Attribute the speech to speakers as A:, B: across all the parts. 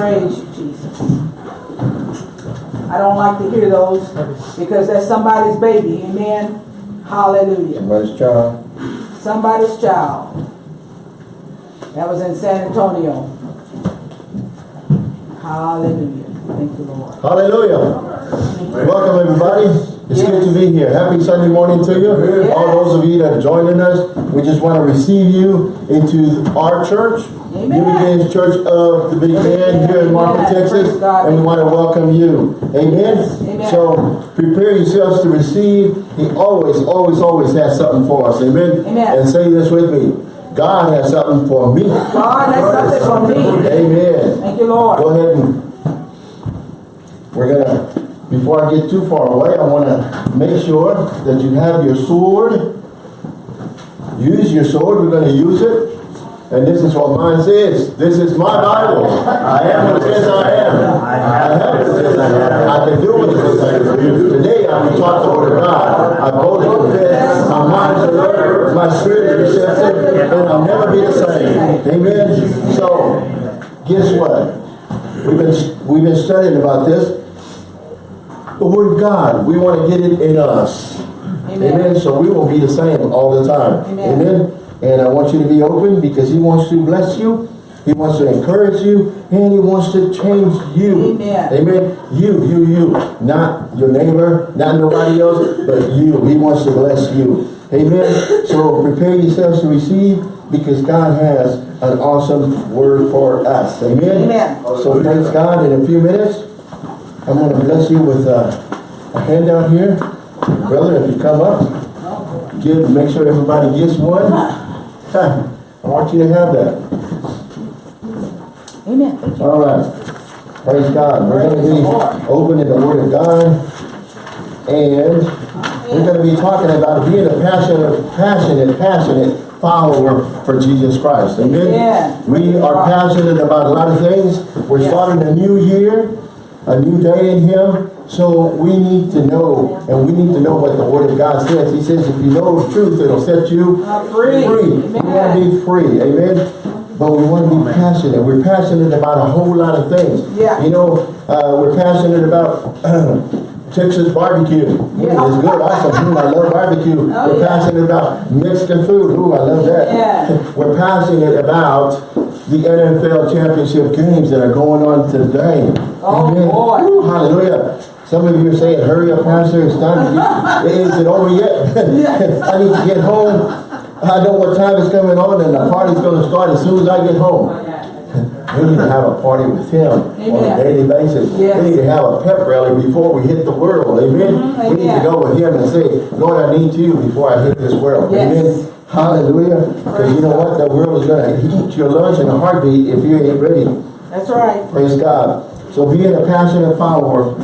A: Praise you, Jesus. I don't like to hear those because that's somebody's baby. Amen. Hallelujah.
B: Somebody's child.
A: Somebody's child. That was in San Antonio. Hallelujah. Thank you, Lord.
B: Hallelujah. Welcome everybody. It's good to be here. Happy Sunday morning to you.
A: Yes.
B: All those of you that are joining us, we just want to receive you into our church.
A: Amen.
B: New Beginnings Church of the Big Bend here in Marfa, Texas. And we want to welcome you. Amen.
A: Amen.
B: So prepare yourselves to receive. He always, always, always has something for us. Amen.
A: Amen.
B: And say this with me. God has something for me.
A: God has something for me.
B: Amen.
A: Thank you, Lord.
B: Go ahead and we're gonna, before I get too far away, I wanna make sure that you have your sword. Use your sword, we're gonna use it. And this is what mine says. This is my Bible. I am what it says I am. I have what it says I am. I can do what it says I can do. Today I'm taught the word of God. I boldly confess, my mind is alert, my spirit is receptive, and I'll never be the same. Amen? So, guess what? We've been, we've been studying about this. The Word of God, we want to get it in us.
A: Amen.
B: Amen. So we won't be the same all the time.
A: Amen.
B: And I want you to be open because He wants to bless you. He wants to encourage you and He wants to change you.
A: Amen.
B: Amen. You, you, you. Not your neighbor, not nobody else, but you. He wants to bless you. Amen. So prepare yourselves to receive because God has an awesome word for us. Amen.
A: Amen.
B: So praise God in a few minutes. I'm going to bless you with uh, a handout here. Brother, if you come up, give, make sure everybody gets one. I want you to have that.
A: Amen.
B: All right. Praise God. We're going to be opening the Word of God. And we're going to be talking about being a passionate, passionate, passionate follower for Jesus Christ. Amen.
A: Yeah.
B: We are passionate about a lot of things. We're
A: Yeah.
B: starting a new year, a new day in Him. So we need to know, and we need to know what the Word of God says. He says, if you know the truth, it'll set you
A: free.
B: free. We want to be free. Amen. But we want to be passionate. We're passionate about a whole lot of things.
A: Yeah.
B: You know, uh, we're passionate about Texas barbecue.
A: Yeah.
B: It's good, awesome. Mm, I love barbecue.
A: Oh,
B: we're
A: yeah.
B: passionate about Mexican food. Ooh, I love that.
A: Yeah.
B: We're passionate about the NFL championship games that are going on today.
A: Oh, boy.
B: Woo, hallelujah. Some of you are saying, hurry up, Pastor, it's time is it over yet? I need to get home. I know what time is coming on and the party's going to start as soon as I get home. We need to have a party with him on a daily basis.
A: Yes.
B: We need to have a pep rally before we hit the world. Amen.
A: Mhm,
B: We need to go with him and say, Lord, I need you before I hit this world.
A: Yes.
B: Amen. Hallelujah. Because you know what? The world is going to eat your lunch in a heartbeat if you ain't ready.
A: That's right.
B: Praise God. So being a passionate follower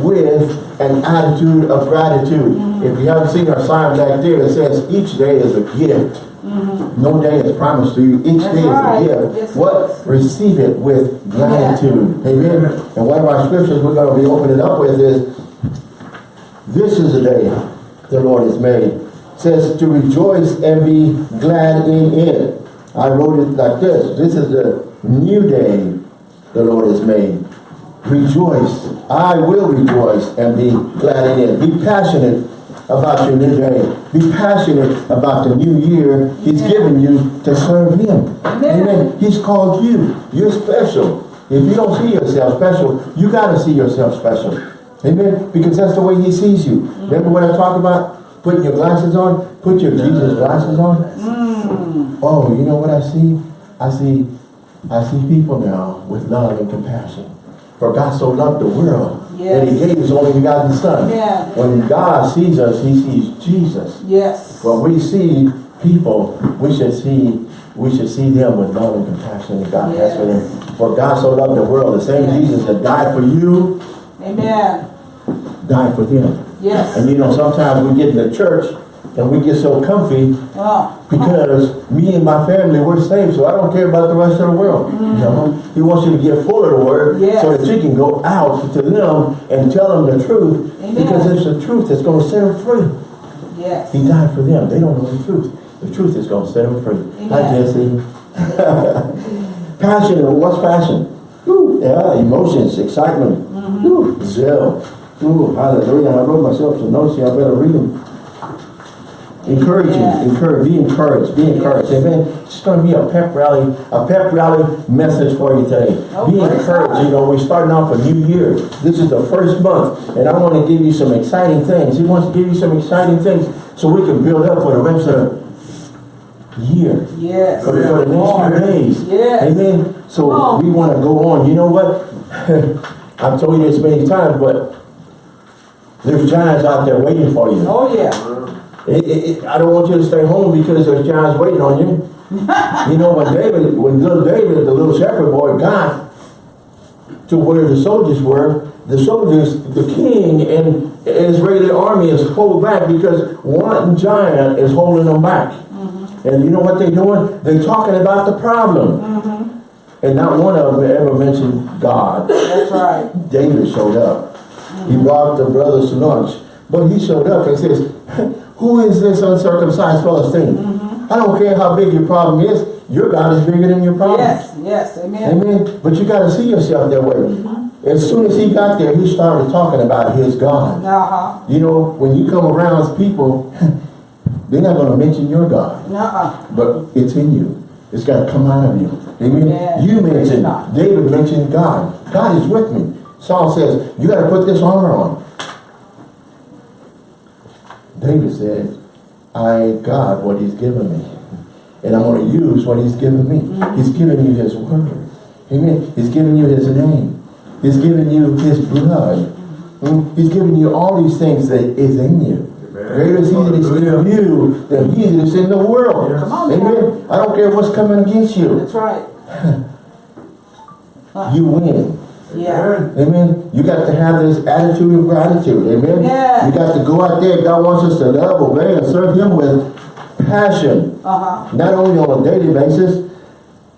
B: with an attitude of gratitude. Mm-hmm. If you haven't seen our sign back there, it says each day is a gift. Mm-hmm. No day is promised to you. Each
A: That's
B: day is
A: right.
B: a gift.
A: Yes,
B: what? Receive it with gratitude. Amen. And one of our scriptures we're going to be opening up with is, this is the day the Lord has made. Says to rejoice and be glad in it. I wrote it like this. This is the new day the Lord has made. Rejoice. I will rejoice and be glad in it. Be passionate about your new day. Be passionate about the new year He's given you to serve Him.
A: Amen.
B: He's called you. You're special. If you don't see yourself special, you got to see yourself special. Amen. Because that's the way He sees you. Remember when I talk about putting your glasses on? Put your mm. Jesus glasses on. Mm. Oh, you know what I see? I see, I see people now with love and compassion. For God so loved the world that He gave His only begotten Son.
A: Yeah.
B: When God sees us, He sees Jesus.
A: Yes.
B: When we see people, we should see we should see them with love and compassion that God has for them. For God so loved the world, the same
A: Yes.
B: Jesus that died for you,
A: Amen.
B: died for them.
A: Yes.
B: And you know, sometimes we get in the church and we get so comfy
A: Oh.
B: because me and my family, we're saved, so I don't care about the rest of the world. You know, mm. he wants you to get full of the word
A: Yes.
B: so that you can go out to them and tell them the truth
A: Amen.
B: because it's the truth that's going to set them free.
A: Yes.
B: He died for them. They don't know the truth. The truth is going to set them free. Hi,
A: Amen.
B: Jesse. passion. What's passion? Whew, yeah, emotions, excitement, mm-hmm. Whew, zeal. Ooh, hallelujah. I wrote myself some notes here. I better read them. Encouraging,
A: Yeah.
B: encourage, be encouraged, be encouraged. Amen. It's going to be a pep rally, a pep rally message for you today.
A: Oh,
B: be encouraged. You know, we're starting off a new year. This is the first month, and I want to give you some exciting things. He wants to give you some exciting things so we can build up for the rest of the year.
A: Yes.
B: For the, for the next few days.
A: Yes.
B: Amen. So
A: Oh.
B: we want to go on. You know what? I've told you this many times, but there's giants out there waiting for you.
A: Oh, yeah.
B: It- it- I don't want you to stay home because there's giants waiting on you. you know, when David, when little David, the little shepherd boy, got to where the soldiers were, the soldiers, the king and Israeli army is pulled back because one giant is holding them back. Mm-hmm. And you know what they're doing? They're talking about the problem. Mm-hmm. And not one of them ever mentioned God.
A: That's right.
B: David showed up. He brought the brothers to lunch. But he showed up and says, Who is this uncircumcised Philistine? I don't care how big your problem is, your God is bigger than your problem.
A: Yes, yes, amen.
B: Amen. But you got to see yourself that way. As soon as he got there, he started talking about his God.
A: Uh-huh.
B: You know, when you come around people, they're not going to mention your God
A: Uh-uh.
B: but it's in you. It's got to come out of you. Amen.
A: Yeah.
B: You mentioned. David mentioned God. God is with me. Saul says, you got to put this armor on. David said, I got what he's given me. And I'm going to use what he's given me. He's given you his word. Amen. He's given you his name. He's given you his blood. Mm. He's given you all these things that is in you. Greater is he that is in you than he that is in the world.
A: Come on,
B: Amen. I don't care what's coming against you.
A: That's right.
B: You win.
A: Yeah.
B: Amen. You got to have this attitude of gratitude. Amen.
A: Yeah.
B: You got to go out there. God wants us to love, obey, and serve him with passion.
A: Uh-huh.
B: Not only on a daily basis,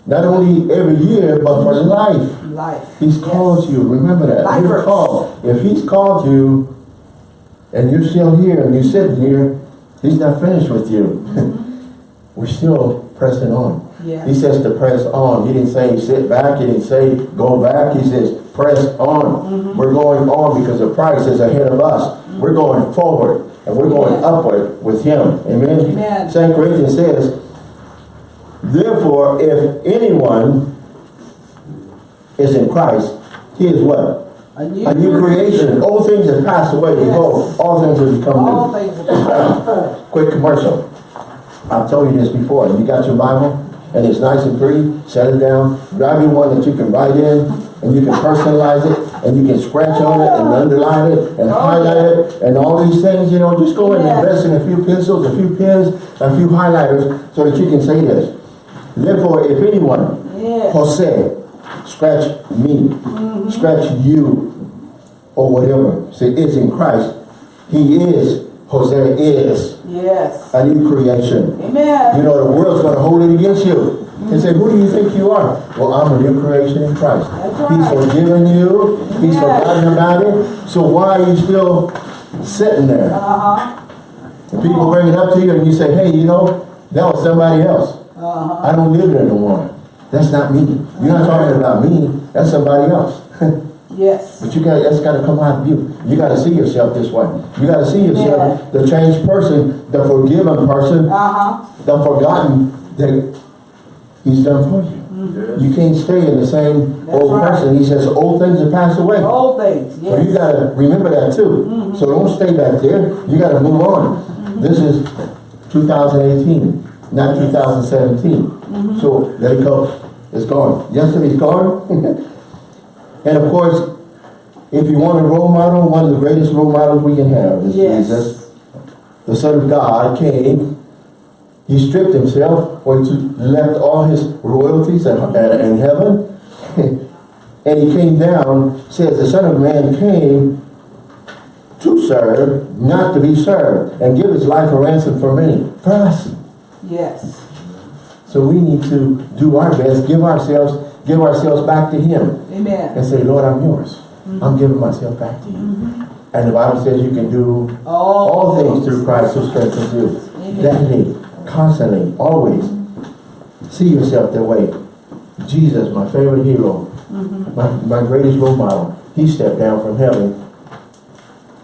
B: not only every year, but for life.
A: Life.
B: He's
A: Yes.
B: called you. Remember that. You're called. If he's called you and you're still here and you're sitting here, he's not finished with you. We're still pressing on.
A: Yeah.
B: He says to press on. He didn't say sit back. He didn't say go back. He says press on. Mm-hmm. We're going on because the price is ahead of us. Mm-hmm. We're going forward and we're going upward with him. Amen.
A: Amen.
B: St. Corinthians says, Therefore, if anyone is in Christ, he is what?
A: A new,
B: A new creation. Old things have passed away.
A: Yes.
B: Behold, all things have become
A: All
B: new.
A: things are
B: Quick commercial. I've told you this before. You got your Bible and it's nice and pretty. Set it down. Grab you one that you can write in and you can personalize it and you can scratch on it and underline it and oh, highlight it and all these things. You know, just go and invest in a few pencils, a few pens, a few highlighters so that you can say this. Therefore, if anyone. Jose, scratch me, mm-hmm. scratch you, or whatever. Say is in Christ. He is, Jose is
A: Yes.
B: a new creation.
A: Amen.
B: You know, the world's going to hold it against you. And say, who do you think you are? Well, I'm a new creation in Christ.
A: That's
B: He's forgiven you. He's
A: Yes.
B: forgotten about it. So why are you still sitting there?
A: Uh-huh.
B: And people bring it up to you and you say, hey, you know, that was somebody else.
A: Uh-huh.
B: I don't live there no more. That's not me. You're not talking about me. That's somebody else.
A: Yes.
B: but you got that's got to come out of you. You got to see yourself this way. You got to see yourself the changed person, the forgiven person,
A: Uh-huh.
B: the forgotten that He's done for you. Mm-hmm. You can't stay in the same
A: That's
B: old
A: right.
B: person. He says old things have passed away.
A: All things.
B: So you got to remember that too. Mm-hmm. So don't stay back there. You got to move on. Mm-hmm. This is 2018, not 2017. So let it go. It's gone. Yesterday's gone. and of course, if you want a role model, one of the greatest role models we can have is
A: Yes.
B: Jesus. The Son of God came. He stripped himself, or he left all his royalties in, in heaven. and he came down, says the Son of Man came to serve, not to be served, and give his life a ransom for many. For us.
A: Yes.
B: So we need to do our best, give ourselves, give ourselves back to him,
A: Amen.
B: and say, Lord, I'm yours. I'm mm-hmm. giving myself back to you. Mm-hmm. And the Bible says you can do
A: All,
B: all things through Christ who strengthens you.
A: Amen.
B: Daily, constantly, always. See yourself that way. Jesus, my favorite hero, mm-hmm. my, my greatest role model, he stepped down from heaven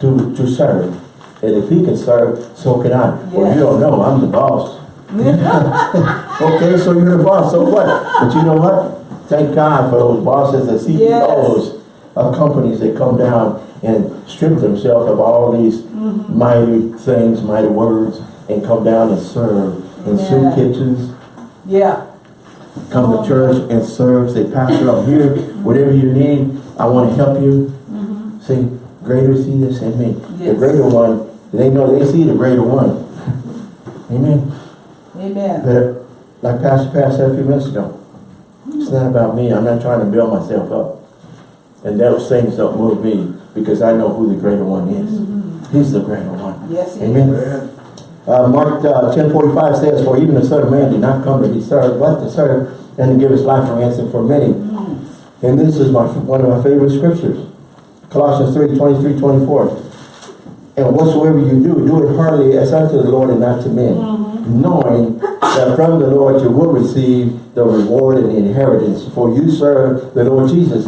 B: to, to serve. And if he can serve, so can I. Well, you don't know, I'm the boss. Okay, so you're the boss, so what? But you know what? Thank God for those bosses and CEOs of companies that come down and strip themselves of all these mighty things, mighty words, and come down and serve in soup kitchens,
A: Yeah,
B: come to church and serve, say, Pastor, I'm here, whatever you need, I want to help you. Say, greater is he that's in me. The
A: Mm-hmm.
B: Greater one, they know they see the greater one. Amen.
A: amen.
B: But like Pastor Pat said a few minutes ago, it's not about me. I'm not trying to build myself up. And those things don't move me because I know who the greater one is. He's the greater one.
A: Yes,
B: Amen. Uh, Mark uh, 10:45 says, For even the Son of Man did not come to be served, but to serve and to give his life a ransom for many. And this is my one of my favorite scriptures. Colossians 3, 23, 24. And whatsoever you do, do it heartily as unto the Lord and not to men, knowing that from the Lord you will receive the reward and the inheritance, for you serve the Lord Jesus.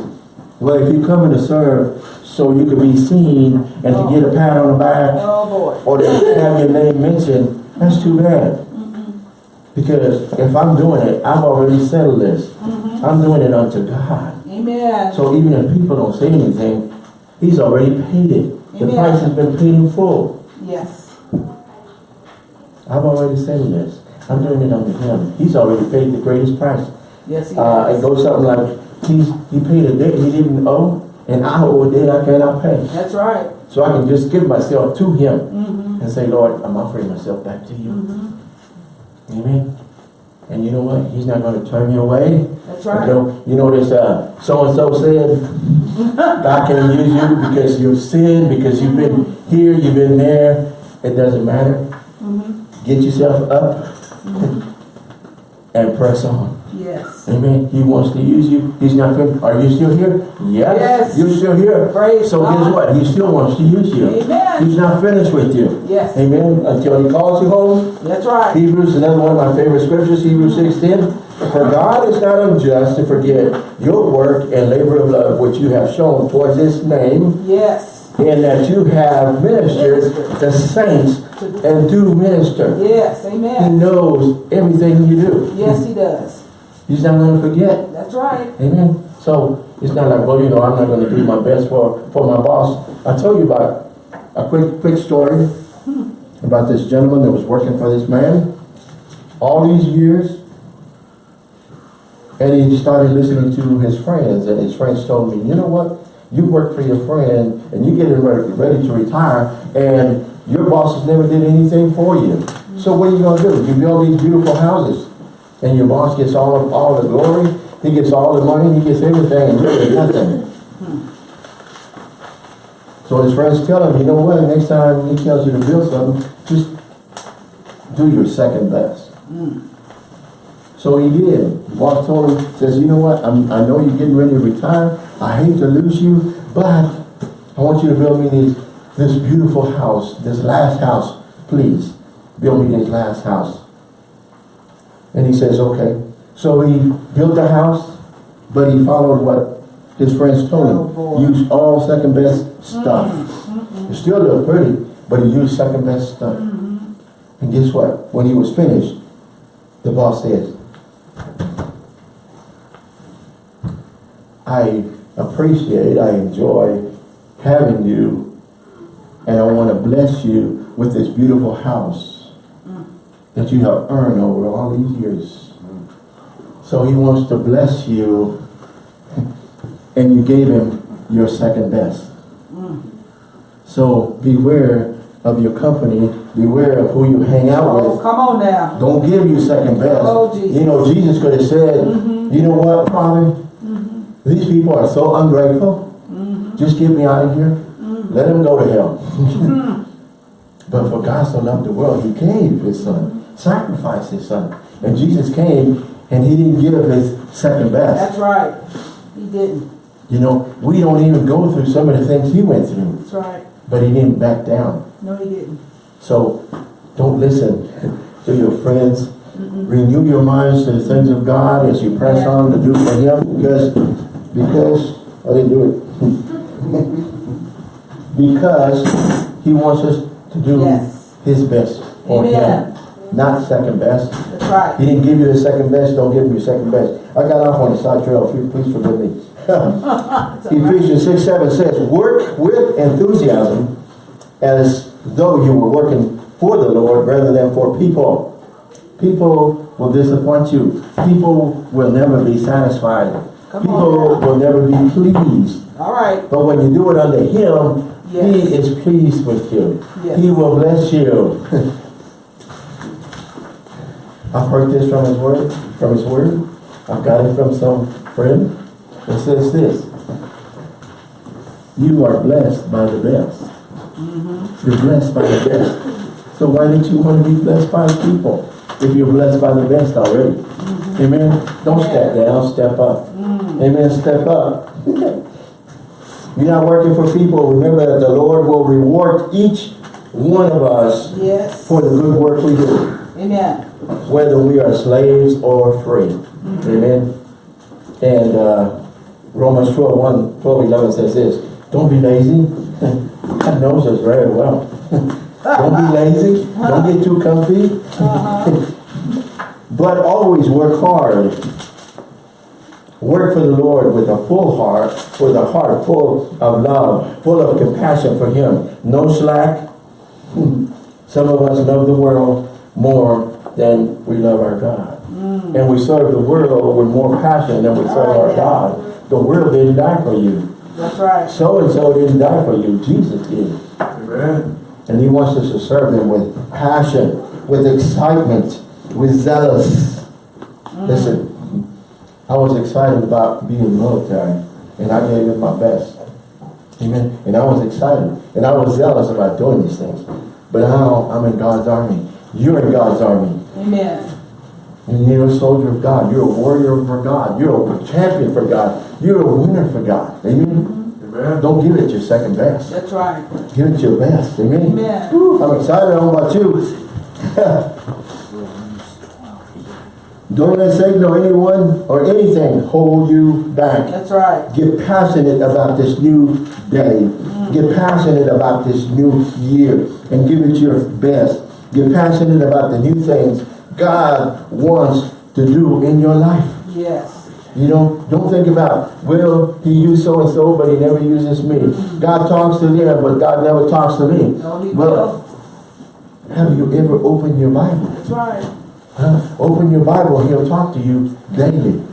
B: Well, if you come in to serve so you can be seen and to get a pat on the back,
A: Oh,
B: or to have your name mentioned, that's too bad. Mm-hmm. Because if I'm doing it, I've already settled this. Mm-hmm. I'm doing it unto God.
A: Amen.
B: So even if people don't say anything, He's already paid it. The price has been paid in full.
A: Yes.
B: I've already said this. I'm doing it unto Him. He's already paid the greatest price.
A: Yes, he
B: Uh, it goes something like, he's, He paid a debt He didn't owe, and I owe a debt I cannot pay.
A: That's right.
B: So I can just give myself to Him
A: Mm-hmm.
B: and say, Lord, I'm offering myself back to you. Amen. And you know what? He's not going to turn you away.
A: That's
B: You
A: right.
B: know, you know this, uh, so-and-so said, God can use you because you've sinned, because you've been here, you've been there. It doesn't matter.
A: Mm-hmm.
B: Get yourself up and press on.
A: Yes.
B: Amen. He wants to use you. He's not finished. Are you still here? Yes.
A: Yes.
B: You're still here.
A: Praise
B: so
A: God.
B: guess what? He still wants to use you.
A: Amen.
B: He's not finished with you.
A: Yes.
B: Amen. Until he calls you home.
A: That's right.
B: Hebrews, another one of my favorite scriptures, Hebrews mm-hmm. 6.10. For God is not unjust to forget your work and labor of love which you have shown towards his name,
A: Yes.
B: and that you have ministered the saints and do minister.
A: Yes. Amen.
B: He knows everything you do.
A: Yes, he does.
B: He's not going to forget.
A: That's right.
B: Amen. So it's not like, well, you know, I'm not going to do my best for, for my boss. I tell you about a quick, quick story hmm. about this gentleman that was working for this man all these years. And he started listening to his friends, and his friends told me, you know what? You work for your friend, and you get ready, ready to retire, and your bosses never did anything for you. So what are you going to do? You build these beautiful houses, and your boss gets all of, all the glory, he gets all the money, he gets everything, and get nothing. So his friends tell him, you know what, next time he tells you to build something, just do your second best. So he did. Boss told him, says, you know what, I'm, I know you're getting ready to retire, I hate to lose you, but I want you to build me this, this beautiful house, this last house, please. Build me this last house. And he says, okay. So he built the house, but he followed what his friends told
A: Oh,
B: him. Use all second best mm-hmm. stuff. Mm-hmm. It still looked pretty, but he used second best stuff. Mm-hmm. And guess what? When he was finished, the boss says, I appreciate, I enjoy having you, and I want to bless you with this beautiful house mm. that you have earned over all these years. Mm. So he wants to bless you, and you gave him your second best. Mm. So beware of your company, beware of who you hang out
A: Oh,
B: with.
A: come on now.
B: Don't give you second oh, best.
A: Oh,
B: You know, Jesus could have said, mm-hmm. you know what, Father? Mm-hmm. These people are so ungrateful. Mm-hmm. Just get me out of here. Let him go to hell. but for God so loved the world, he gave his son, sacrificed his son. And Jesus came and he didn't give his second best.
A: That's right. He didn't.
B: You know, we don't even go through some of the things he went through.
A: That's right.
B: But he didn't back down.
A: No, he didn't.
B: So don't listen to your friends. Renew your minds to the things of God as you press
A: Yeah.
B: on to do for Him because Because, oh, I didn't do it. Because he wants us to do
A: Yes.
B: his best for him, not second best.
A: That's right.
B: He didn't give you the second best, don't give him your second best. I got off on the side trail, please forgive me. Ephesians six, seven says, work with enthusiasm as though you were working for the Lord rather than for people. People will disappoint you. People will never be satisfied.
A: Come
B: People will never be pleased.
A: All right.
B: But when you do it under Him,
A: Yes.
B: He is pleased with you.
A: Yes.
B: He will bless you. I've heard this from His Word, from His Word. I've got it from some friend. It says this. You are blessed by the best.
A: Mm-hmm.
B: You're blessed by the best. So why don't you want to be blessed by people? If you're blessed by the best already.
A: Mm-hmm.
B: Amen. Don't step down, step up.
A: Mm.
B: Amen. Step up. You're not working for people. Remember that the Lord will reward each one of us
A: Yes.
B: for the good work we do,
A: Amen.
B: whether we are slaves or free. Amen. And uh, Romans 12, 1, 12, 11 says this, don't be lazy. God knows us very well. don't be lazy. Don't get too comfy.
A: Uh-huh.
B: But always work hard. Work for the Lord with a full heart, with a heart full of love, full of compassion for Him. No slack. Some of us love the world more than we love our God. Mm. And we serve the world with more passion than we serve our God. The world didn't die for you.
A: That's right.
B: So-and-so didn't die for you. Jesus did.
C: Amen.
B: And he wants us to serve him with passion, with excitement, with zealous. Mm. Listen, I was excited about being military, and I gave it my best. Amen. And I was excited, and I was zealous about doing these things. But now I'm in God's army. You're in God's army.
A: Amen.
B: And you're a soldier of God. You're a warrior for God. You're a champion for God. You're a winner for God. Amen.
C: Amen.
B: Don't give it your second best.
A: That's right.
B: Give it your best. Amen.
A: Amen.
B: Whew, I'm excited. I don't know about you. Don't let Satan or anyone or anything hold you back.
A: That's right.
B: Get passionate about this new day. Get passionate about this new year and give it your best. Get passionate about the new things God wants to do in your life.
A: Yes.
B: You know, don't think about, well, he used so-and-so, but he never uses me. God talks to them, but God never talks to me.
A: No,
B: Well,
A: will.
B: have you ever opened your Bible?
A: That's right.
B: Huh? Open your Bible, he'll talk to you daily.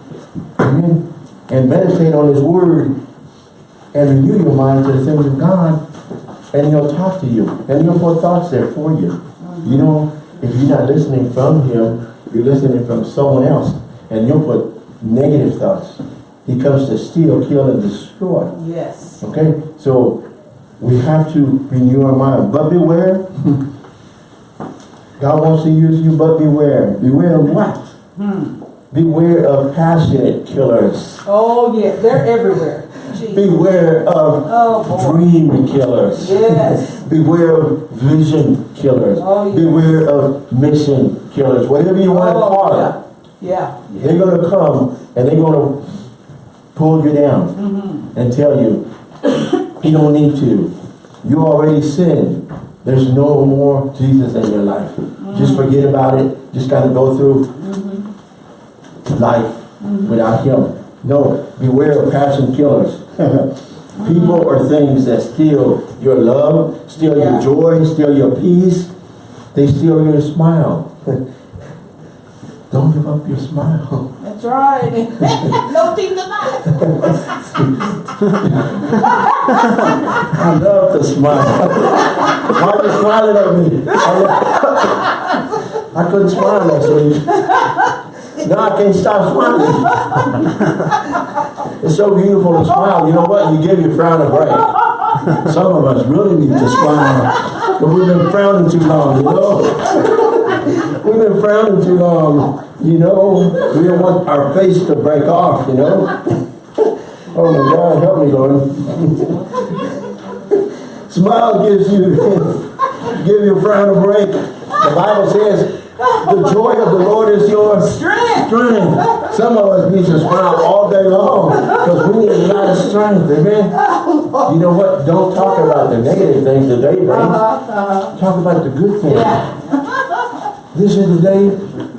B: Amen. And meditate on his word and renew your mind to the things of God. And he'll talk to you. And he'll put thoughts there for you. You mm-hmm. know, if you're not listening from him, you're listening from someone else. And you'll put negative thoughts. He comes to steal, kill, and destroy.
A: Yes.
B: Okay? So we have to renew our mind. But beware. God wants to use you, but beware. Beware of what?
A: Hmm.
B: Beware of passionate killers.
A: Oh, yeah. They're everywhere. Jesus.
B: Beware of
A: Oh,
B: dream killers.
A: Yes.
B: Beware of vision killers.
A: Oh, yes.
B: Beware of mission killers. Whatever you want to
A: Oh,
B: call
A: yeah.
B: it.
A: Yeah.
B: They're going to come and they're going to pull you down
A: Mm-hmm.
B: and tell you, you don't need to. You already sinned. There's no more Jesus in your life. Mm-hmm. Just forget about it. Just got to go through mm-hmm. life mm-hmm. without Him. No, beware of passion killers. People or things that steal your love, steal
A: Yeah.
B: your joy, steal your peace. They steal your smile. Don't give up your smile.
A: That's right. no team tonight.
B: I love to smile. Why are you smiling at me? I, I couldn't smile last week. Now I can't stop smiling. It's so beautiful to smile. You know what? You give your frown a break. Some of us really need to smile. But we've been frowning too long, you know? We've been frowning too long. You know, we don't want our face to break off, you know? Oh my God, help me, Lord. Smile gives you, give your frown a break. The Bible says, The joy of the Lord is your
A: Strength.
B: strength. Some of us need to smile all day long because we need a lot of strength. Amen. You know what? Don't talk about the negative things the day brings.
A: Uh-huh,
B: Talk about the good things. This is the day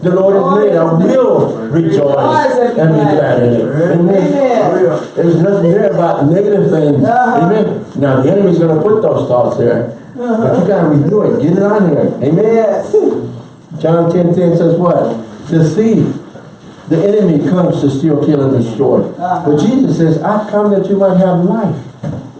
B: the Lord has made. I will rejoice and be glad in it. Amen. There's nothing there about negative things.
A: Uh-huh.
B: Amen. Now the enemy's gonna put those thoughts there. But you gotta renew it. Get it on here. Amen. John 10 10 says what? The thief, the enemy comes to steal, kill, and destroy.
A: Uh-huh.
B: But Jesus says, I come that you might have life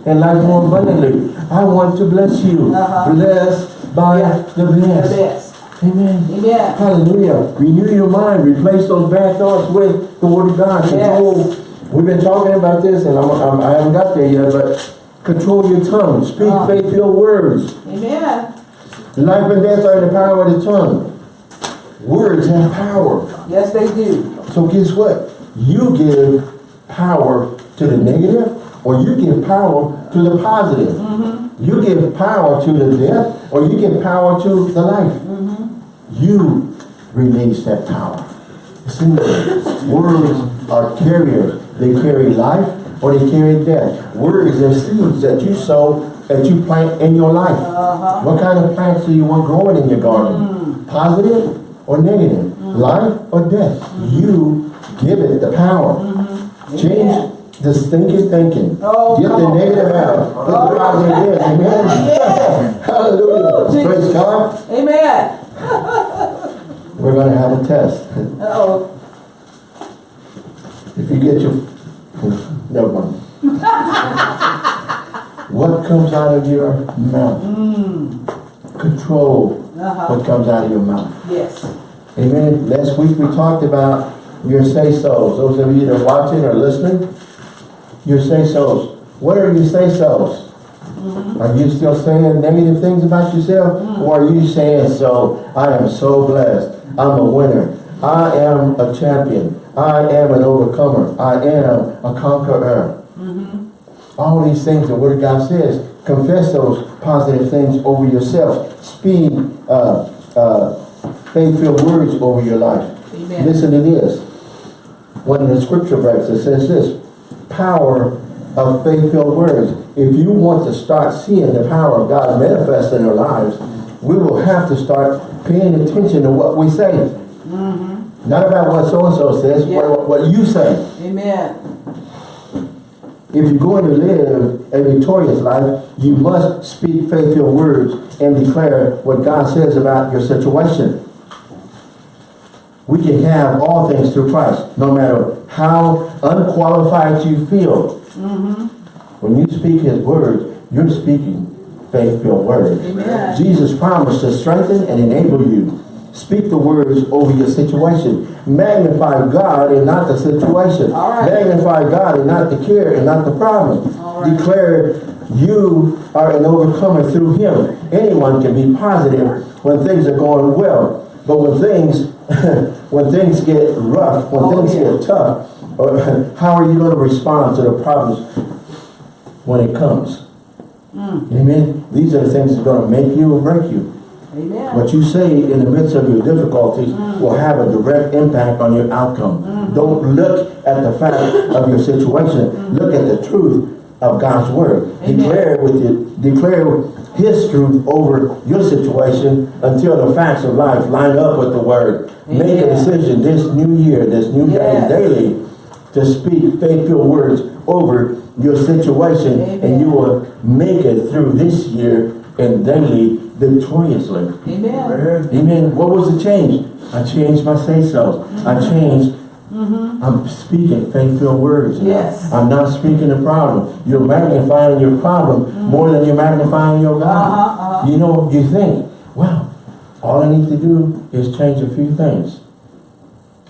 B: and life more abundantly. I want to bless you.
A: Uh-huh.
B: Blessed by the
A: The
B: best. Amen.
A: Amen.
B: Hallelujah. Renew your mind. Replace those bad thoughts with the Word of God. Control. We've been talking about this, and I'm, I'm, I haven't got there yet, but control your tongue. Speak
A: Uh.
B: faith-filled words.
A: Amen.
B: Life and death are in the power of the tongue. Words have power.
A: Yes, they do.
B: So guess what? You give power to the negative, or you give power to the positive. Mm -hmm. You give power to the death, or you give power to the life. You release that power. It's in there. Words are carriers. They carry life or they carry death. Words are seeds that you sow, that you plant in your life.
A: Uh-huh.
B: What kind of plants do you want growing in your garden? Positive or negative? Life or death? You give it the power. Change the stinking thinking.
A: Oh,
B: Get the negative out. Put the positive in. Amen. Hallelujah. Praise God.
A: Amen.
B: We're going to have a test.
A: Uh-oh.
B: If you get your, never mind. what comes out of your mouth? Control
A: Uh-huh.
B: what comes out of your mouth.
A: Yes.
B: Amen. Last week we talked about your say-sos. Those of you that are watching or listening, your say-sos. What are your say-sos? Are you still saying negative things about yourself? Or are you saying, so, I am so blessed. I'm a winner. I am a champion. I am an overcomer. I am a conqueror. All these things the Word of God says. Confess those positive things over yourself. Speak uh, uh, faith-filled words over your life.
A: Amen.
B: Listen to this. One of the scripture verses says this. Power of faith-filled words. If you want to start seeing the power of God manifest in our lives, we will have to start paying attention to what we say. Mm-hmm. Not about what so-and-so says,
A: Yeah.
B: but what you say.
A: Amen.
B: If you're going to live a victorious life, you must speak faithful words and declare what God says about your situation. We can have all things through Christ, no matter how unqualified you feel. Mm-hmm. When you speak His words, you're speaking faith-filled words.
A: Amen.
B: Jesus promised to strengthen and enable you. Speak the words over your situation. Magnify God and not the situation.
A: Right.
B: Magnify God and not the care and not the problem.
A: Right.
B: Declare you are an overcomer through Him. Anyone can be positive when things are going well. But when things when things get rough, when
A: Oh,
B: things
A: yeah.
B: get tough, how are you going to respond to the problems when it comes?
A: Mm.
B: Amen. These are the things that are going to make you or break you.
A: Amen.
B: What you say in the midst of your difficulties will have a direct impact on your outcome. Don't look at the fact of your situation. Look at the truth of God's word.
A: Amen.
B: Declare with you, declare his truth over your situation until the facts of life line up with the word. Make a decision this new year, this new
A: Yes.
B: day, daily, to speak faithful words over your situation and you will make it through this year and daily victoriously.
A: Amen.
B: Amen. What was the change? I changed my say-so. I changed. I'm speaking faith-filled words. now.
A: Mm-hmm. Yes.
B: I'm not speaking the problem. You're magnifying your problem more than you're magnifying your God.
A: Uh-huh, uh-huh.
B: You know, you think, well, all I need to do is change a few things.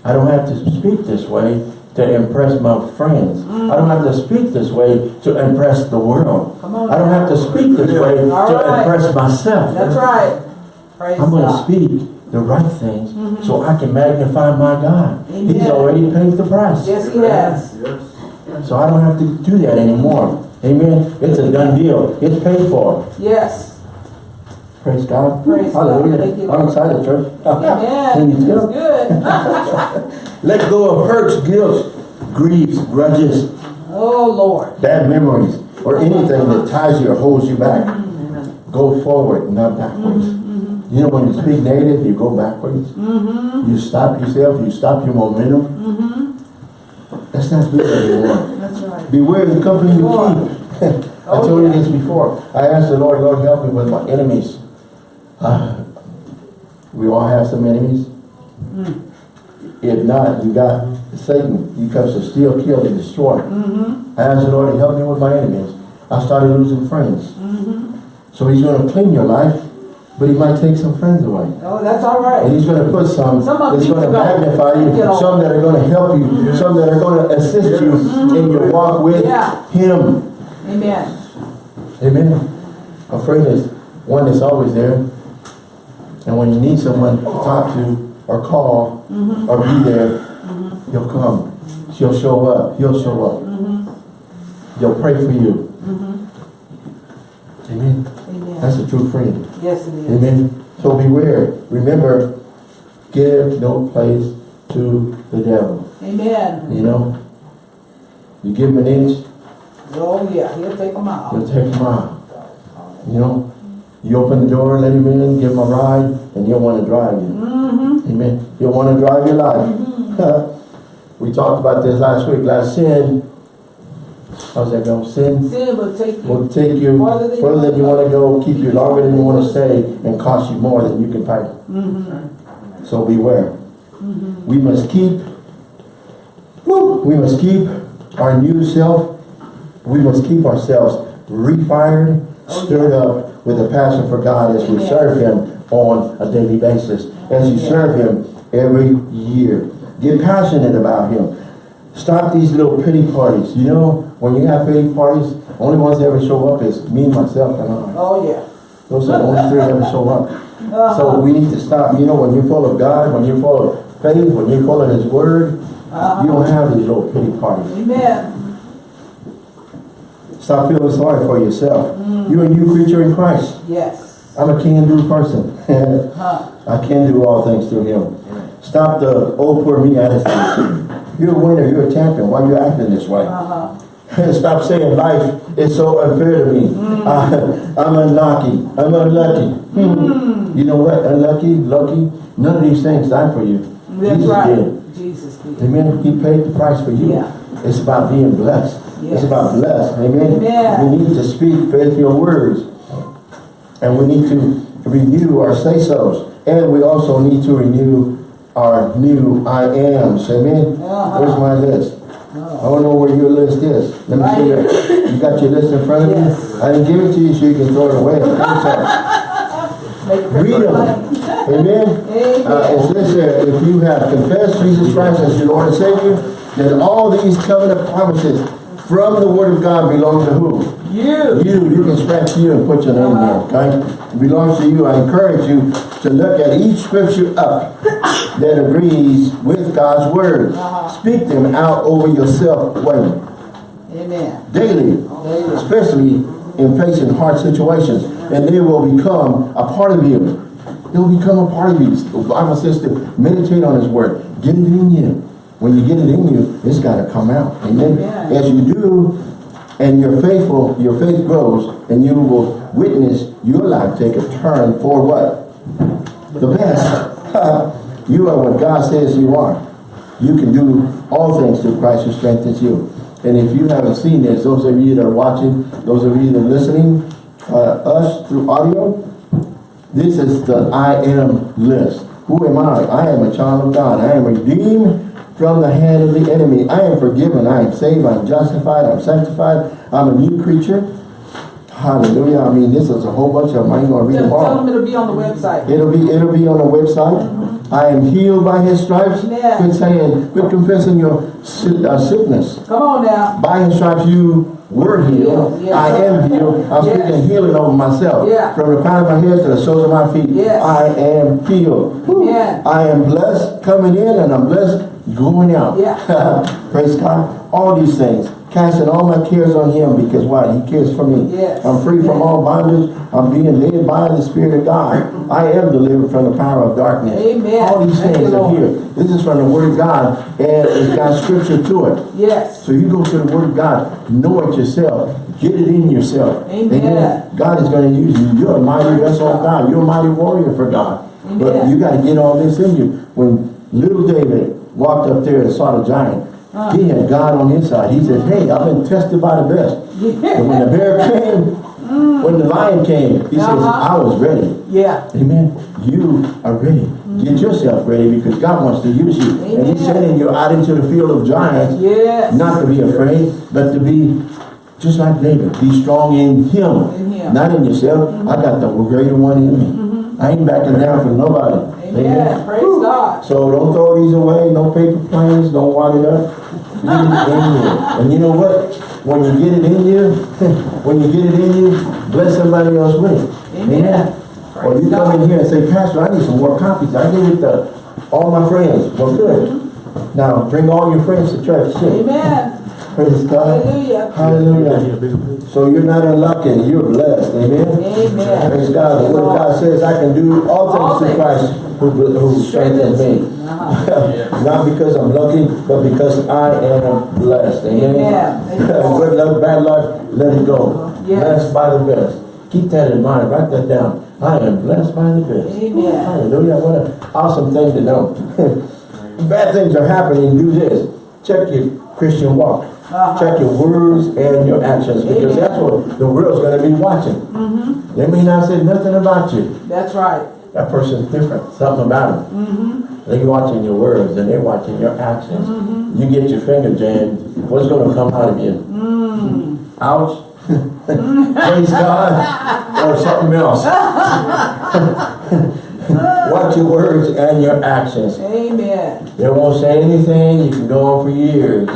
B: I don't have to speak this way to impress my friends. I don't have to speak this way to impress the world.
A: Mm.
B: I don't have to speak this way
A: All
B: to
A: right.
B: impress myself.
A: That's right. Praise
B: I'm going to speak the right things so I can magnify my God. He's already paid the price.
A: Yes, he has.
B: So I don't have to do that anymore. Amen. It's a done deal. It's paid for.
A: Yes.
B: Praise God.
A: Praise
B: Hallelujah.
A: you,
B: I'm excited, church. Can
A: Amen.
B: you
A: good.
B: Let go of hurts, guilt, griefs, grudges,
A: Oh, Lord.
B: bad memories, or anything that ties you or holds you back.
A: Mm-hmm.
B: Go forward, not backwards. You know, when you speak negative, you go backwards.
A: Mm-hmm.
B: You stop yourself, you stop your momentum. That's not good anymore.
A: That's right.
B: Beware the company you keep. I
A: Oh,
B: told you this before. I asked the Lord, Lord, help me with my enemies. We all have some enemies.
A: Mm.
B: If not, you got Satan. He comes to steal, kill, and destroy.
A: Mm-hmm.
B: I asked the Lord to help me with my enemies. I started losing friends.
A: Mm-hmm.
B: So he's going to clean your life, but he might take some friends away.
A: Oh, that's all right.
B: And he's going to put some
A: Some
B: that's going to magnify you, some that are going to help you, some that are going to assist you in your walk with
A: Yeah.
B: him.
A: Amen.
B: Amen. A friend is one that's always there. And when you need someone to talk to or call
A: Mm-hmm.
B: or be there, he'll come. She'll show up. He'll show up.
A: Mm-hmm.
B: He'll pray for you. Amen.
A: Amen.
B: That's a true friend.
A: Yes, it is.
B: Amen. So beware. Remember, give no place to the devil.
A: Amen.
B: You know, you give him an inch,
A: Oh, yeah, he'll take them out.
B: he'll take a out. You know, you open the door, let him in, give him a ride, and he'll want to drive you.
A: Mm-hmm.
B: Amen. He'll want to drive your life. we talked about this last week. Last sin, how's that go? Sin
A: Sin will take you.
B: will take you
A: Farther than
B: further than you want to go, keep you longer than you want to stay, and cost you more than you can pay.
A: Mm-hmm.
B: So beware. We must keep, woo, we must keep our new self, we must keep ourselves refired, stirred up with a passion for God as we serve Him on a daily basis, as you serve Him every year. Get passionate about Him. Stop these little pity parties. You know, when you have pity parties, only ones that ever show up is me, myself, and I.
A: Oh, yeah.
B: Those are the only three that ever show up.
A: Uh-huh.
B: So we need to stop, you know, when you're full of God, when you're full of faith, when you're full of His Word,
A: Uh-huh.
B: you don't have these little pity parties.
A: Amen.
B: Stop feeling sorry for yourself.
A: Mm.
B: You're a new creature in Christ.
A: Yes.
B: I'm a can-do person.
A: Huh.
B: I can do all things through Him. Stop the old poor me attitude. You're a winner, you're a champion. Why are you acting this way?
A: Uh-huh.
B: Stop saying life is so unfair to me.
A: Mm.
B: I, I'm unlucky. I'm unlucky. Hmm. You know what? Unlucky, lucky. None of these things died for you.
A: That's
B: Jesus
A: right.
B: did.
A: Jesus did.
B: Amen. He paid the price for you.
A: Yeah.
B: It's about being blessed.
A: Yes.
B: It's about blessed. Amen.
A: Amen.
B: We need to speak faithful words. And we need to renew our say-sos. And we also need to renew our new I ams. Amen.
A: Uh-huh.
B: Where's my list? I don't know where your list is. Let me
A: Right
B: see that. You got your list in front of
A: Yes.
B: you? I didn't give it to you so you can throw it away. Read them. Amen.
A: Amen.
B: Uh, it says if you have confessed Jesus Christ as your Lord and Savior, then all these covenant promises from the Word of God belong to who?
A: You.
B: You. You can scratch you and put your name there, okay? It belongs to you. I encourage you to look at each scripture up that agrees with God's Word.
A: Uh-huh.
B: Speak them out over yourself when?
A: Amen.
B: Daily
A: Daily.
B: especially in facing hard situations, and they will become a part of you. They'll become a part of you. The Bible says to meditate on His Word. Get it in you. When you get it in you, it's got to come out. Amen.
A: Amen.
B: As you do, and you're faithful, your faith grows, and you will witness your life take a turn for what? The best. you are what God says you are. You can do all things through Christ who strengthens you. And if you haven't seen this, those of you that are watching, those of you that are listening, uh, us through audio, this is the I am list. Who am I? I am a child of God. I am redeemed from the hand of the enemy. I am forgiven. I am saved. I'm justified. I'm sanctified. I'm a new creature. Hallelujah. I mean, this is a whole bunch of them. I ain't going to read them
A: tell them it'll be on the website.
B: It'll be it'll be on the website. I am healed by his stripes.
A: Amen.
B: Quit saying, quit confessing your uh, sickness.
A: Come on now.
B: By his stripes you were healed.
A: Yes.
B: I am healed. I'm
A: Yes.
B: speaking healing over myself.
A: Yeah.
B: From the crown of my head to the soles of my feet.
A: Yes.
B: I am healed. Woo.
A: Amen.
B: I am blessed coming in and I'm blessed going out.
A: Yeah.
B: Praise God. All these things casting all my cares on him because why? He cares for me.
A: Yes.
B: I'm free from all bondage. I'm being led by the Spirit of God. I am delivered from the power of darkness.
A: Amen.
B: All these things are here. This is from the Word of God and it's got scripture to it.
A: Yes.
B: So you go to the Word of God, know it yourself, get it in yourself.
A: Amen.
B: God is going to use you. You're a mighty vessel of God. You're a mighty warrior for God.
A: Amen.
B: But you got to get all this in you. When little David walked up there and saw the giant,
A: Uh.
B: he had God on his side. He said, hey, I've been tested by the best. And when the bear came, when the lion came, he says,
A: Uh-huh.
B: I was ready.
A: Yeah.
B: Amen. You are ready. Get yourself ready because God wants to use you.
A: Amen.
B: And he's sending you out into the field of giants
A: Yes.
B: not to be afraid, but to be just like David. Be strong in him,
A: In him.
B: not in yourself. I got the greater one in me. I ain't backing down for nobody.
A: Amen. Praise God.
B: So don't throw these away. No paper planes. Don't wad it up. Get it in you. And you know what? When you get it in you, when you get it in you, bless somebody else with it.
A: Amen.
B: Or you come in here and say, Pastor, I need some more copies. I gave it to all my friends. Well, good. Mm-hmm. Now, bring all your friends to church too.
A: Amen.
B: Praise God.
A: Hallelujah.
B: Hallelujah. So you're not unlucky, you're blessed. Amen.
A: Amen.
B: Praise God. The word of God says I can do all
A: All
B: things through Christ who, who strengthens me. Not because I'm lucky, but because I am blessed. Amen.
A: Amen. Thank you, Lord.
B: Good luck, bad luck, let it go.
A: Yes.
B: Blessed by the best. Keep that in mind. Write that down. I am blessed by the best.
A: Amen.
B: Hallelujah. What an awesome thing to know. Bad things are happening. Do this. Check your Christian walk.
A: Uh-huh.
B: Check your words and your actions because
A: Amen.
B: that's what the world's going to be watching.
A: Mm-hmm.
B: They may not say nothing about you.
A: That's right.
B: That person's different. Something about them.
A: Mm-hmm.
B: They're watching your words and they're watching your actions. You get your finger jammed. What's going to come out of you?
A: Mm.
B: Ouch. Praise God. Or something else. Watch your words and your actions.
A: Amen.
B: They won't say anything, you can go on for years.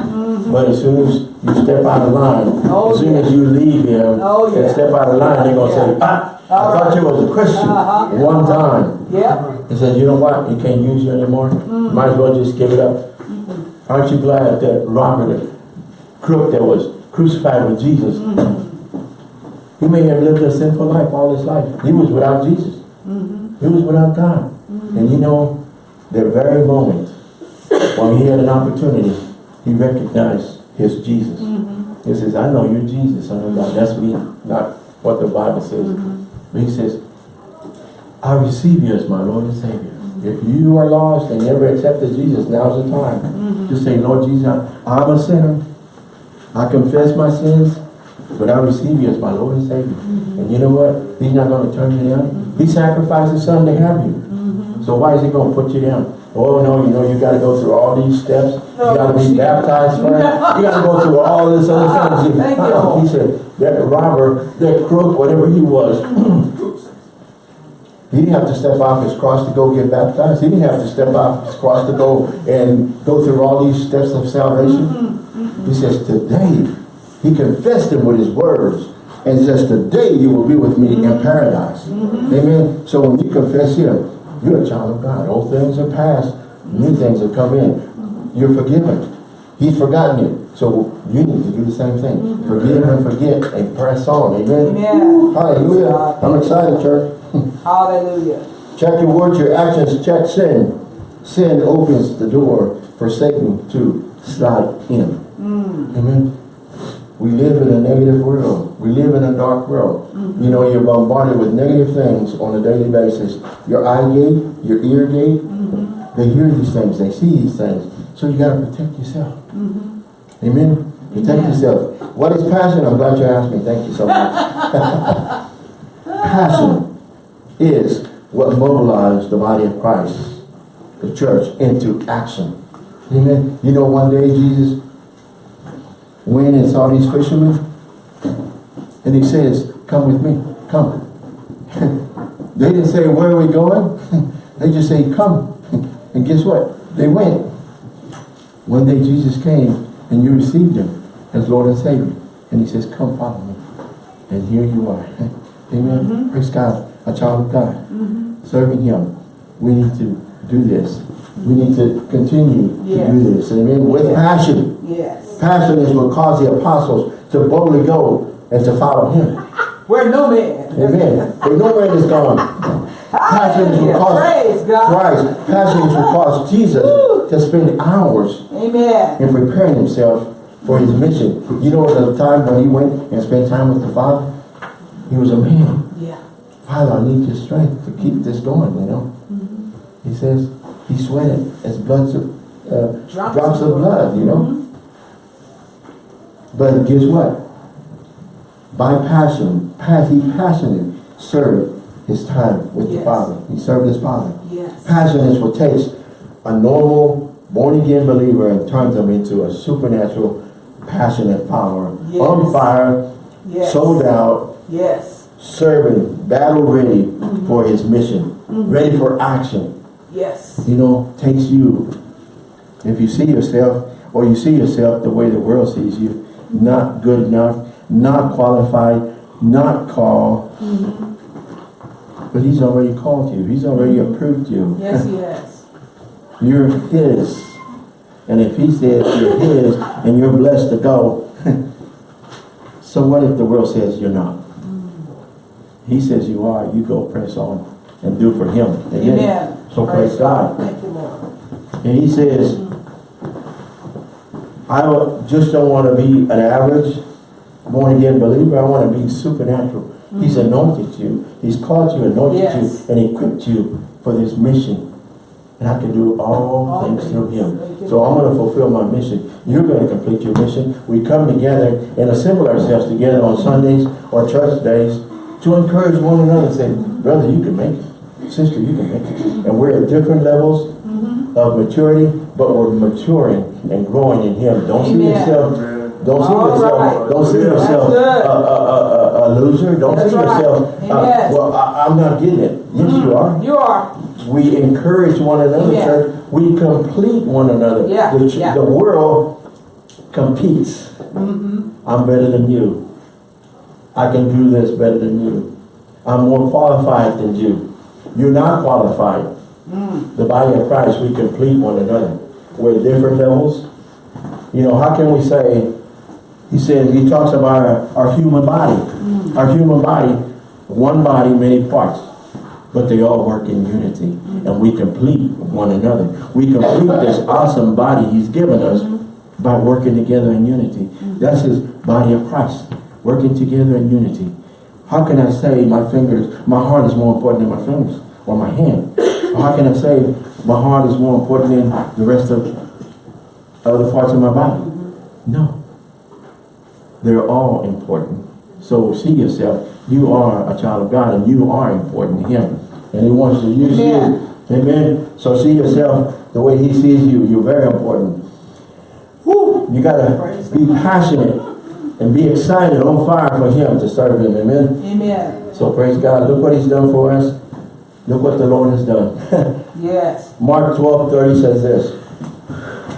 B: But as soon as you step out of line.
A: Oh,
B: as soon
A: yeah.
B: as you leave him
A: Oh,
B: and
A: yeah.
B: step out of line, they're gonna say, ah, I
A: All
B: thought
A: right.
B: you was a Christian
A: Uh-huh.
B: one time.
A: Yep.
B: He said, you know what, You can't use you anymore.
A: Mm-hmm.
B: Might as well just give it up. Aren't you glad that Robert, the crook that was crucified with Jesus,
A: Mm-hmm.
B: he may have lived a sinful life all his life. He was without Jesus.
A: Mm-hmm.
B: He was without God. And you know, the very moment when he had an opportunity, he recognized his Jesus. Mm-hmm. He says, I know you're Jesus, son of God. Mm-hmm. That's me, not what the Bible says. Mm-hmm. But he says, I receive you as my Lord and Savior. If you are lost and never accepted Jesus, now's the time. to say, Lord Jesus, I'm a sinner. I confess my sins, but I receive you as my Lord and Savior. And you know what? He's not going to turn you down. He sacrificed his son to have you. So why is he going to put you down? Oh no, you know, you got to go through all these steps. You got to be baptized first. You got to go through all this other things.
A: Thank.
B: He said, that robber, that crook, whatever he was, he didn't have to step off his cross to go get baptized. He didn't have to step off his cross to go and go through all these steps of salvation. Mm-hmm, mm-hmm. He says, today, he confessed him with his words and says, today you will be with me in mm-hmm. paradise. Amen. So when you confess him, you're a child of God. Old things are past. New things have come in. You're forgiven. He's forgotten you. So you need to do the same thing. Mm-hmm. Forgive and forget and press on. Amen.
A: Amen.
B: Hallelujah. I'm excited, church.
A: Hallelujah.
B: Check your words, your actions, check sin. Sin opens the door for Satan to slide in. Mm. Amen. We live in a negative world. We live in a dark world. You know, you're bombarded with negative things on a daily basis. Your eye gate, your ear gate, they hear these things, they see these things. So you got to protect yourself. Amen. Protect
A: Amen.
B: yourself. What is passion? I'm glad you asked me. Thank you so much. passion is what mobilized the body of Christ, the church, into action. Amen. You know, one day Jesus went and saw these fishermen, and he says, come with me, come. they didn't say, where are we going? they just say, come. and guess what? They went. One day Jesus came, and you received him as Lord and Savior. And he says, come follow me. And here you are. Amen. Mm-hmm. Praise God. A child of God. Mm-hmm. Serving him. We need to do this. We need to continue to do this. Amen. With
A: Yes.
B: passion.
A: Yes.
B: Passion is what caused the apostles to boldly go and to follow him.
A: Where no man.
B: Amen. For no man is gone. Passion is what caused Christ. Passion is what caused Jesus to spend hours
A: Amen.
B: in preparing himself for his mission. You know the time when he went and spent time with the Father? He was a man.
A: Yeah.
B: Father, I need your strength to keep this going, you know. Mm. He says he sweated as blood, uh,
A: Drops
B: drops,
A: of
B: of blood, you know. But guess what? By passion, pas he passionately served his time with the Father. He served his Father.
A: Yes.
B: Passion is what takes a normal, born-again believer and turns them into a supernatural, passionate follower.
A: Yes.
B: On fire,
A: Yes.
B: sold out,
A: Yes.
B: serving, battle ready
A: Mm-hmm.
B: for his mission, ready for action.
A: Yes.
B: You know, takes you, if you see yourself, or you see yourself the way the world sees you, not good enough, not qualified, not called, but he's already called you. He's already mm-hmm. approved you.
A: Yes, he has.
B: You're his. And if he says you're his and you're blessed to go, so what if the world says you're not? Mm. He says you are, you go press on and do for him.
A: Amen.
B: So praise God.
A: Thank you, Lord.
B: And he says, I don't- just don't want to be an average born again believer. I want to be supernatural. He's anointed you. He's called you, anointed
A: Mm-hmm. Yes.
B: you, and equipped you for this mission. And I can do all,
A: All
B: things through him. So I'm going to fulfill my mission. You're going to complete your mission. We come together and assemble ourselves together on Sundays or church days to encourage one another and say, brother, you can make it. Sister, you can make it. And we're at different levels
A: Mm-hmm.
B: of maturity, but we're maturing and growing in Him. Don't see yourself, don't see
A: All
B: yourself,
A: right.
B: don't see yourself a, a, a, a, a loser. Don't
A: That's
B: see
A: right.
B: yourself, uh, well, I, I'm not getting it. Yes, you are.
A: You are.
B: We encourage one another,
A: Amen.
B: church. We complete one another.
A: Yeah,
B: The,
A: yeah.
B: the world competes.
A: Mm-hmm.
B: I'm better than you. I can do this better than you. I'm more qualified than you. You're not qualified.
A: Mm.
B: The body of Christ, we complete one another. We're different levels. You know, how can we say, he says, he talks about our, our human body.
A: Mm.
B: Our human body, one body, many parts. But they all work in unity. Mm. And we complete one another. We complete this mm. awesome body he's given us mm-hmm. by working together in unity. Mm. That's his body of Christ. Working together in unity. How can I say my fingers, my heart is more important than my fingers or my hand? Or how can I say my heart is more important than the rest of other parts of my body? Mm-hmm. No. They're all important. So see yourself, you are a child of God and you are important to him. And he wants to use
A: Amen.
B: you. Amen. So see yourself the way he sees you. You're very important. Woo! You gotta be passionate and be excited on fire for him to serve him. Amen.
A: Amen.
B: So praise God. Look what he's done for us. Look what the Lord has done.
A: Yes.
B: Mark 12, 30 says this.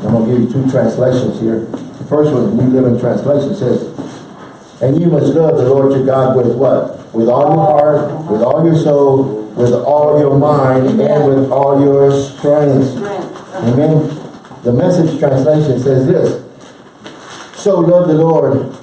B: I'm going to give you two translations here. The first one, New Living Translation says, And you must love the Lord your God with what? With all your heart, with all your soul, with all your mind, and with all your strength.
A: Strength.
B: Amen. The message translation says this. So love the Lord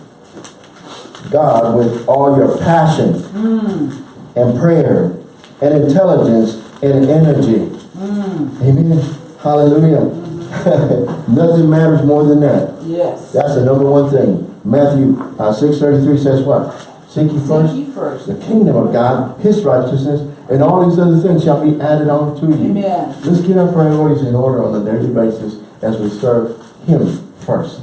B: God with all your passion hmm. and prayer and intelligence and energy. Amen. Hallelujah. Nothing matters more than that.
A: Yes.
B: That's the number one thing. Matthew uh, 6.33 says what? Seek ye first
A: Seek first.
B: the kingdom of God, his righteousness, and all these other things shall be added on to you.
A: Amen.
B: Let's get our priorities in order on a daily basis as we serve him first.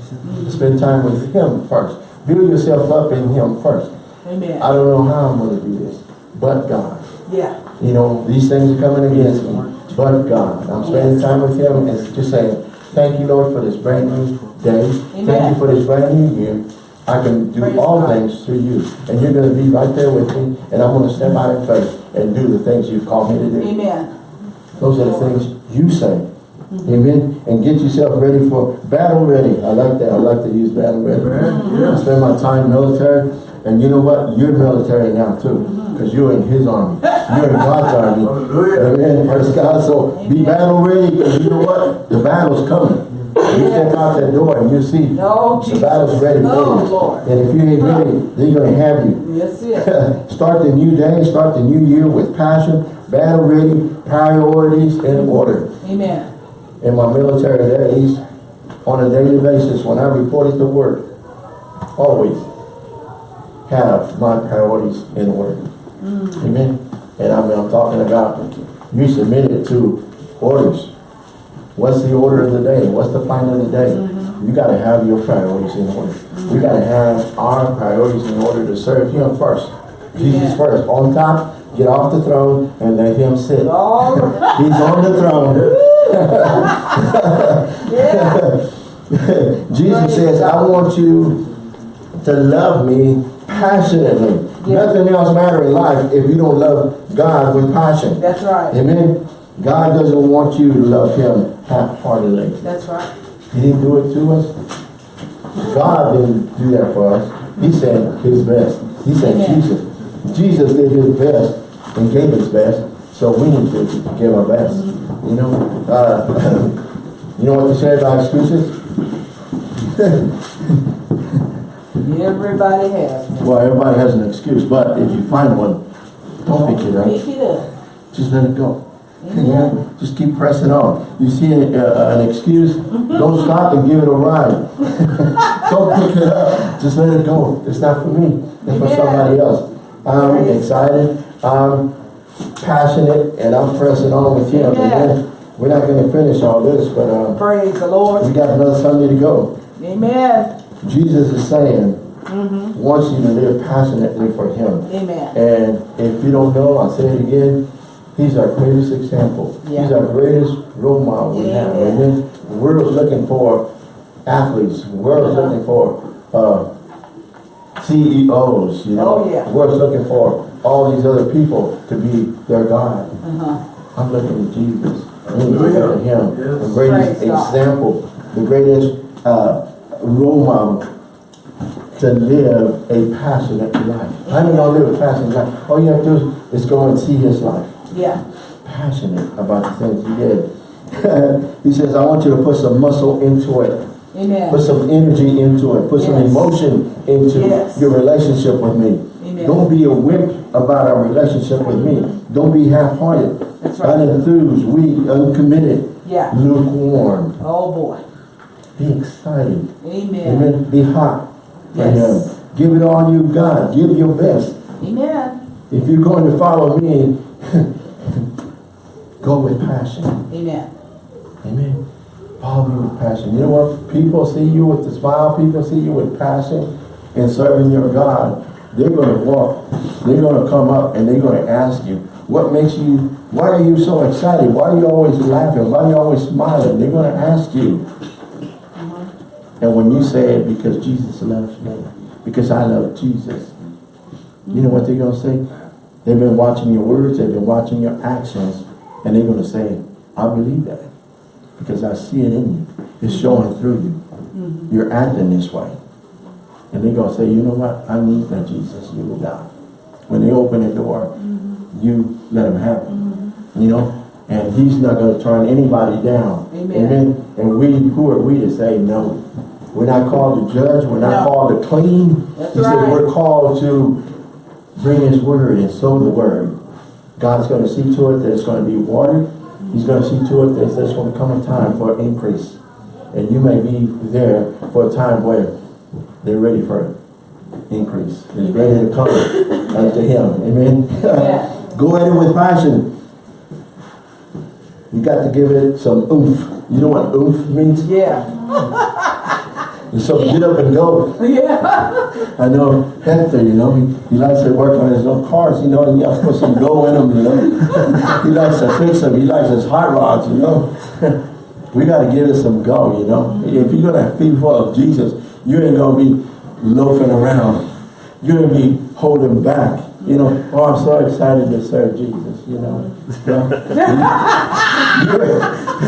B: Spend time with him first. Build yourself up in him first.
A: Amen.
B: I don't know how I'm going to do this, but God.
A: Yeah.
B: You know, these things are coming against me, but God. I'm spending time with him and just saying, thank you, Lord, for this brand new day. Thank you for this brand new year. I can do
A: Praise
B: all
A: God.
B: things through you. And you're going to be right there with me, and I'm going to step out in faith and do the things you've called me to do.
A: Amen.
B: Those are the things you say. Mm-hmm. Amen. And get yourself ready for battle ready. I like that. I like to use battle ready. I spend my time military. And you know what? You're military now too. Mm-hmm. Because you're in his army. You're in God's army. Amen. Praise God. So be battle ready because you know what? The battle's coming. You step out that door and you see
A: No,
B: the battle's ready for
A: Oh,
B: you.
A: Lord.
B: And if you ain't ready, they're gonna have you.
A: Yes, it.
B: Start the new day, start the new year with passion, battle ready, priorities in order.
A: Amen.
B: In my military days, on a daily basis, when I reported to work, always have my priorities in order. Mm. Amen. And I mean, I'm talking about you submitted to orders. What's the order of the day? What's the plan of the day? Mm-hmm. You gotta have your priorities in order. Mm. We gotta have our priorities in order to serve Him first. Jesus
A: Yeah.
B: first, on top, get off the throne and let Him sit.
A: Right. Oh.
B: He's on the throne. Jesus says, I want you to love me passionately.
A: Yeah.
B: Nothing else matters in life if you don't love God with passion.
A: That's right.
B: Amen. God doesn't want you to love Him half-heartedly.
A: That's right.
B: He didn't do it to us. God didn't do that for us. He said His best. He said
A: Amen.
B: Jesus. Jesus did His best and gave His best. So we need to give our best. You know, uh, you know what they say about excuses?
A: Everybody has one.
B: Well, everybody has an excuse, but if you find one, don't pick it up.
A: Pick it up.
B: Just let it go.
A: Amen.
B: Yeah, just keep pressing on. You see a, uh, an excuse, don't stop and give it a ride. don't pick it up, just let it go. It's not for me, it's for
A: Yeah.
B: somebody else. I'm excited, I'm passionate, and I'm pressing on with him.
A: Yeah.
B: Amen. We're not gonna finish all this, but, um,
A: Praise the Lord.
B: we got another Sunday to go.
A: Amen.
B: Jesus is saying, wants you to live passionately for him.
A: Amen.
B: And if you don't know, I'll say it again, he's our greatest example.
A: Yeah.
B: He's our greatest role model we have.
A: Yeah.
B: Amen. The world's looking for athletes. The world's
A: Uh-huh.
B: looking for uh, CEOs, you know.
A: Oh, yeah.
B: The world's looking for all these other people to be their God.
A: Uh-huh.
B: I'm looking at Jesus. I'm looking at him. The greatest
A: Praise God.
B: example, the greatest uh, model to live a passionate life. How many gonna live a passionate life? All you have to do is go and see his life.
A: Yeah.
B: Passionate about the things he did. he says, I want you to put some muscle into it.
A: Amen.
B: Put some energy into it. Put some emotion into
A: Yes.
B: your relationship with me.
A: Amen.
B: Don't be a wimp about our relationship with me. Don't be half-hearted,
A: That's right.
B: unenthused, weak, uncommitted,
A: Yeah.
B: lukewarm.
A: Oh boy.
B: Be excited.
A: Amen.
B: Amen. Be hot
A: Yes.
B: Give it all you've got. Give your best.
A: Amen.
B: If you're going to follow me, go with passion.
A: Amen.
B: Amen. Follow me with passion. You know what? People see you with the smile. People see you with passion in serving your God. They're going to walk. They're going to come up and they're going to ask you, what makes you, why are you so excited? Why are you always laughing? Why are you always smiling? They're going to ask you. And when you say it, because Jesus loves me, because I love Jesus, you know what they're going to say? They've been watching your words, they've been watching your actions, and they're going to say, I believe that. Because I see it in you. It's showing through you. Mm-hmm. You're acting this way. And they're going to say, you know what? I need that Jesus you will die. When they open the door, mm-hmm. you let them have it. Mm-hmm. You know? And he's not going to turn anybody down.
A: Amen.
B: And we, who are we to say no? We're not called to judge. We're not
A: No.
B: called to clean.
A: That's
B: he said we're called to bring his word and sow the word. God's going to see to it that it's going to be watered. He's going to see to it that there's going to come a time for increase. And you may be there for a time where they're ready for increase. They're ready to come unto him. Amen.
A: Yeah.
B: Go at it with passion. You got to give it some oomph. You know what oomph means?
A: Yeah.
B: And so get up and go.
A: Yeah.
B: I know Hector, you know, he, he likes to work on his own cars, you know, and you have to put some go in them, you know. he likes to fix them, he likes his hot rods, you know. we got to give it some go, you know. If you're going to feed full of Jesus, you ain't going to be loafing around. You're going to be holding back. You know, oh, I'm so excited to serve Jesus, you know. your,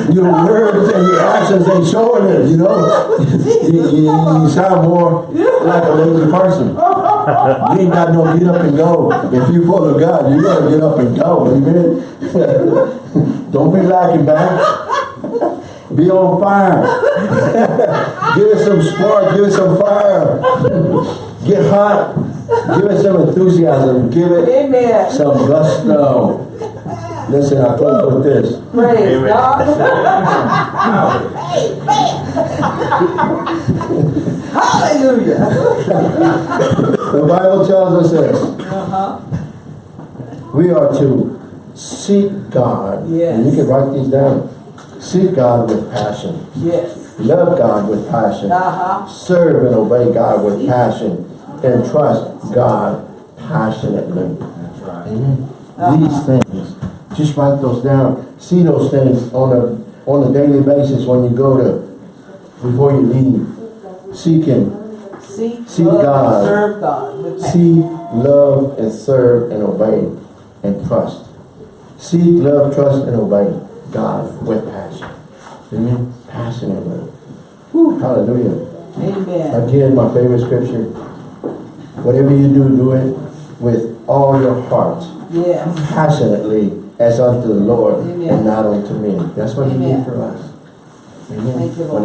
B: your words and your actions ain't showing it, you know. you, you- you sound more like a lazy person. You ain't got no get up and go. If you full of God, you gotta get up and go, amen. Don't be lacking back. Be on fire. give it some spark, give it some fire. Get hot. Give it some enthusiasm. Give it
A: Amen.
B: some gusto. Listen, I close with this.
A: Praise
C: Amen.
A: God. Hallelujah.
B: The Bible tells us this.
A: Uh-huh.
B: We are to seek God.
A: Yes.
B: And you can write these down. Seek God with passion.
A: Yes.
B: Love God with passion.
A: Uh-huh.
B: Serve and obey God with passion. And trust God passionately.
C: That's right.
B: Amen.
A: Uh-huh.
B: These things. Just write those down. See those things on a on a daily basis when you go to before you leave. Seek Him.
A: Seek,
B: Seek
A: love,
B: God.
A: and serve God. with.
B: Seek, love, and serve and obey and trust. Seek, love, trust, and obey God with passion. Amen. Passionately. Whew, hallelujah.
A: Amen.
B: Again, my favorite scripture. Whatever you do, do it with all your heart,
A: Yes.
B: passionately, as unto the Lord,
A: Amen.
B: and not unto men. That's what he
A: Amen.
B: did for us. Amen.
A: Thank you,
B: When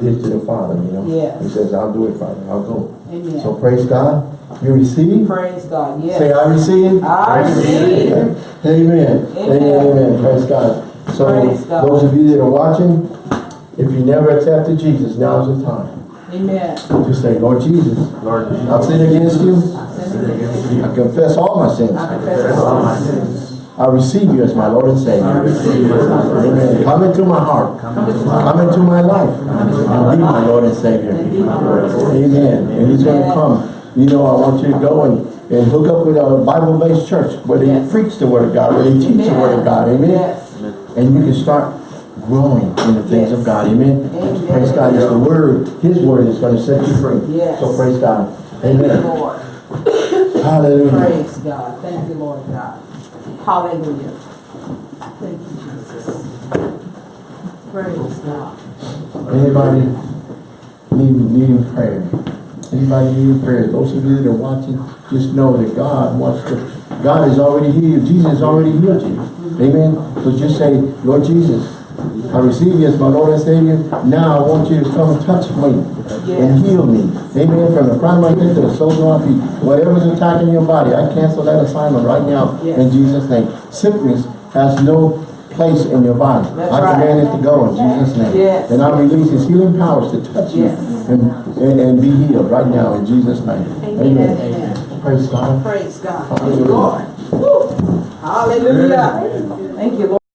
B: he did to the Father, you know.
A: Yes.
B: He says, I'll do it, Father. I'll go.
A: Amen.
B: So praise God. You receive.
A: Praise God. yes.
B: Say, I receive.
A: I receive.
B: Amen. Amen.
A: Amen.
B: Amen. Praise God. So,
A: Praise God.
B: those of you that are watching, if you never accepted Jesus, now's the time.
A: Amen.
B: Just say, Lord Jesus,
C: Lord Jesus.
B: I've sinned against you.
C: sin against you.
B: I confess all my sins.
A: I
C: Confess
A: confess
C: all
A: all
C: my
A: my
C: sins.
B: I receive you as my Lord and Savior.
C: receive you as my Lord and
B: Amen. Come into my heart.
C: Come into my
B: Come into my life. And be my Lord and Savior.
A: And be and
B: Amen. And He's going to come. You know, I want you to go and, and hook up with a Bible-based church where they
A: Yes.
B: preach the Word of God, where they teach the Word of God. Amen. And you can start growing in the things of God. Amen.
A: Amen.
B: Praise God. It's the Word, His Word is going to set you free.
A: Yes.
B: So praise God.
A: Thank you,
B: Amen.
A: Lord.
B: Hallelujah.
A: Praise God. Thank you, Lord God. Hallelujah. Thank you, Jesus. Praise God.
B: Anybody need, needing prayer? Anybody needing prayer? Those of you that are watching, just know that God wants to, God has already healed. Jesus already healed you. Mm-hmm. Amen. So just say, Lord Jesus, I receive you as my Lord and Savior. Now I want you to come and touch me and heal me. Amen. From the crown of my head to the soles of my feet. Whatever's attacking your body, I cancel that assignment right now
A: Yes.
B: in Jesus' name. Sickness has no place in your body.
A: That's
B: I
A: right.
B: command it to go in Jesus' name.
A: Yes.
B: And I release his healing powers to touch you and, and, and be healed right now in Jesus' name.
A: Amen. Amen.
B: Praise God.
A: Praise God. Thank you, Lord. Hallelujah. Thank you, Lord.